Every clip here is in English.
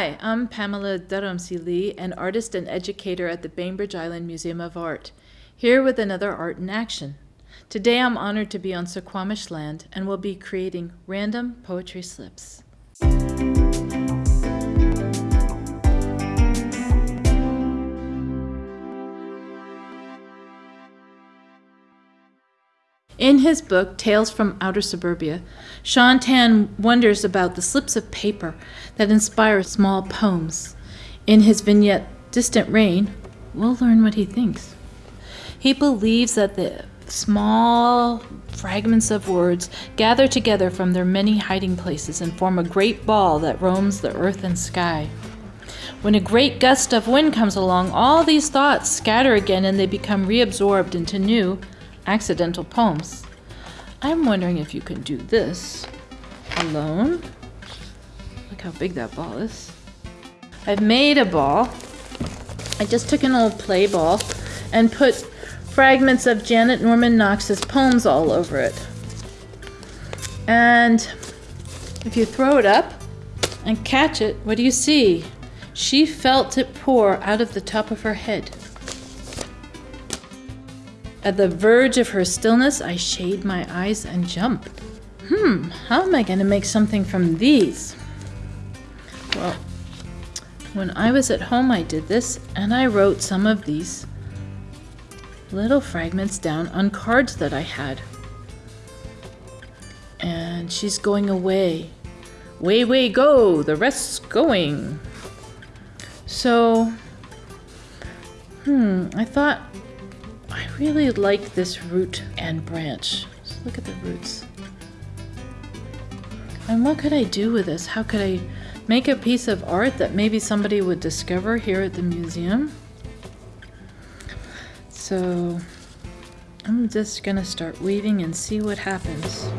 Hi, I'm Pamela Dharamsi Lee, an artist and educator at the Bainbridge Island Museum of Art, here with another Art in Action. Today I'm honored to be on Suquamish land and will be creating random poetry slips. In his book, Tales from Outer Suburbia, Shaun Tan wonders about the slips of paper that inspire small poems. In his vignette, Distant Rain, we'll learn what he thinks. He believes that the small fragments of words gather together from their many hiding places and form a great ball that roams the earth and sky. When a great gust of wind comes along, all these thoughts scatter again and they become reabsorbed into new, accidental poems. I'm wondering if you can do this alone. Look how big that ball is. I've made a ball. I just took an old play ball and put fragments of Janet Norman Knox's poems all over it. And if you throw it up and catch it, what do you see? She felt it pour out of the top of her head. At the verge of her stillness, I shade my eyes and jump. Hmm, how am I going to make something from these? Well, when I was at home, I did this, and I wrote some of these little fragments down on cards that I had. And she's going away. Way, way, go! The rest's going. So, hmm, I thought really like this root and branch. Just look at the roots. And what could I do with this? How could I make a piece of art that maybe somebody would discover here at the museum? So I'm just gonna start weaving and see what happens.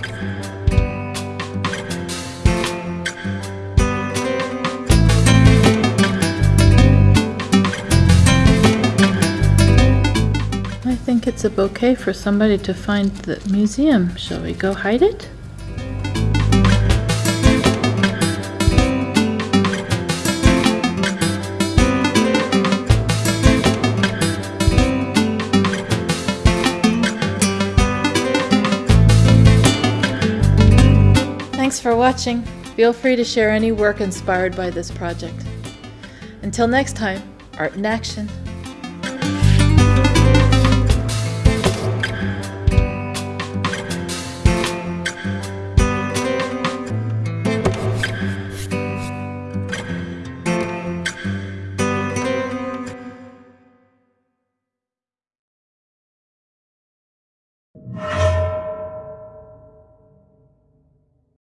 It's a bouquet for somebody to find the museum. Shall we go hide it? Thanks for watching. Feel free to share any work inspired by this project. Until next time, Art in Action.